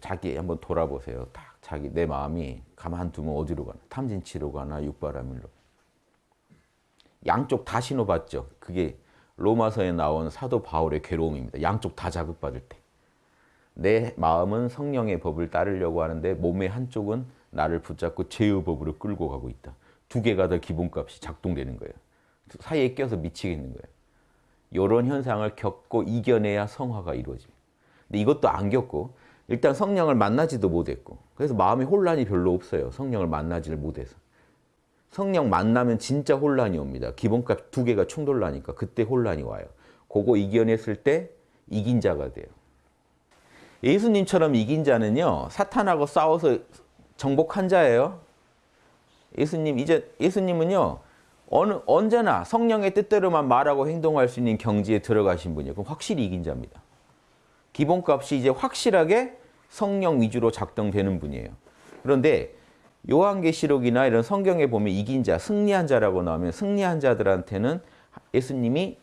자기 한번 돌아보세요. 딱 자기 내 마음이 가만 두면 어디로 가나? 탐진치로 가나 육바라밀로. 양쪽 다 신호받죠. 그게 로마서에 나온 사도 바울의 괴로움입니다. 양쪽 다 자극받을 때. 내 마음은 성령의 법을 따르려고 하는데 몸의 한쪽은 나를 붙잡고 죄의 법으로 끌고 가고 있다. 두 개가 다 기본값이 작동되는 거예요. 사이에 껴서 미치겠는 거예요. 이런 현상을 겪고 이겨내야 성화가 이루어집니다. 근데 이것도 안 겪고 일단 성령을 만나지도 못했고 그래서 마음에 혼란이 별로 없어요. 성령을 만나지를 못해서. 성령 만나면 진짜 혼란이 옵니다. 기본값 두 개가 충돌나니까 그때 혼란이 와요. 그거 이겨냈을 때 이긴 자가 돼요. 예수님처럼 이긴 자는요. 사탄하고 싸워서 정복한 자예요. 예수님 이제 예수님은요. 어느 언제나 성령의 뜻대로만 말하고 행동할 수 있는 경지에 들어가신 분이에요. 그럼 확실히 이긴 자입니다. 기본값이 이제 확실하게 성령 위주로 작동되는 분이에요. 그런데 요한계시록이나 이런 성경에 보면 이긴 자, 승리한 자라고 나오면 승리한 자들한테는 예수님이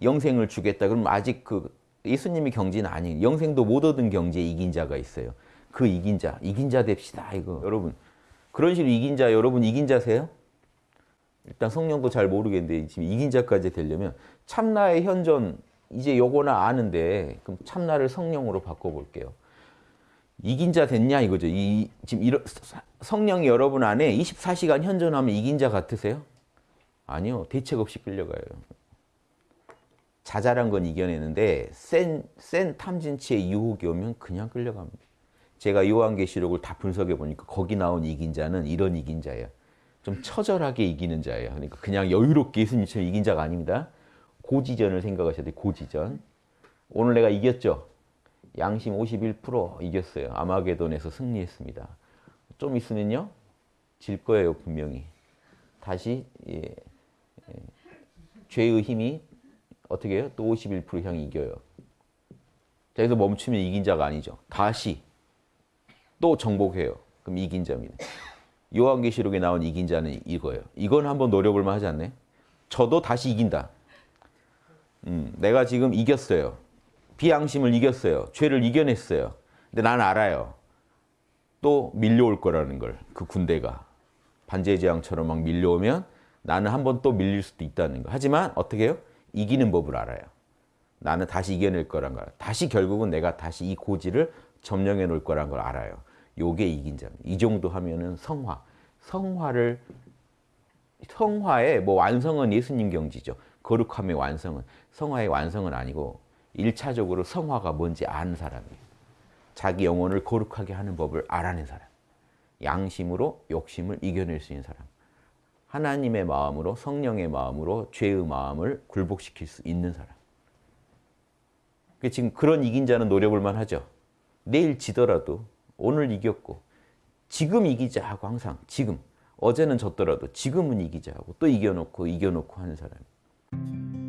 영생을 주겠다. 그럼 아직 그 예수님이 경지는 아니에요. 영생도 못 얻은 경지에 이긴 자가 있어요. 그 이긴 자, 이긴 자 됩시다. 이거 여러분 그런 식으로 이긴 자 여러분 이긴 자세요? 일단 성령도 잘 모르겠는데 지금 이긴 자까지 되려면 참나의 현존 이제 요거나 아는데 그럼 참나를 성령으로 바꿔볼게요. 이긴 자 됐냐 이거죠. 이, 지금 이러, 성령이 여러분 안에 24시간 현존하면 이긴 자 같으세요? 아니요. 대책 없이 끌려가요. 자잘한 건 이겨내는데 센, 센 탐진치의 유혹이 오면 그냥 끌려갑니다. 제가 요한계시록을 다 분석해 보니까 거기 나온 이긴 자는 이런 이긴 자예요. 좀 처절하게 이기는 자예요. 그러니까 그냥 여유롭게 예수님처럼 이긴 자가 아닙니다. 고지전을 생각하셔야 돼요. 고지전. 오늘 내가 이겼죠? 양심 51% 이겼어요. 아마게돈에서 승리했습니다. 좀 있으면요. 질 거예요. 분명히. 다시 예, 예, 죄의 힘이 어떻게 해요? 또 51% 향이 이겨요. 자, 여기서 멈추면 이긴 자가 아니죠. 다시 또 정복해요. 그럼 이긴 자입니다. 요한계시록에 나온 이긴 자는 이거예요. 이건 한번 노려볼만 하지 않나요? 저도 다시 이긴다. 음, 내가 지금 이겼어요. 비양심을 이겼어요. 죄를 이겨냈어요. 근데 난 알아요. 또 밀려올 거라는 걸. 그 군대가. 반제재앙처럼 막 밀려오면 나는 한 번 또 밀릴 수도 있다는 거. 하지만 어떻게 해요? 이기는 법을 알아요. 나는 다시 이겨낼 거란 걸. 다시 결국은 내가 다시 이 고지를 점령해 놓을 거란 걸 알아요. 요게 이긴 자입니다. 이 정도 하면은 성화. 성화를 성화의 뭐 완성은 예수님 경지죠. 거룩함의 완성은 성화의 완성은 아니고 일차적으로 성화가 뭔지 아는 사람이에요. 자기 영혼을 거룩하게 하는 법을 알아낸 사람. 양심으로 욕심을 이겨낼 수 있는 사람. 하나님의 마음으로 성령의 마음으로 죄의 마음을 굴복시킬 수 있는 사람. 지금 그런 이긴 자는 노려볼만 하죠. 내일 지더라도 오늘 이겼고 지금 이기자 하고 항상 지금 어제는 졌더라도 지금은 이기자 하고 또 이겨놓고 이겨놓고 하는 사람.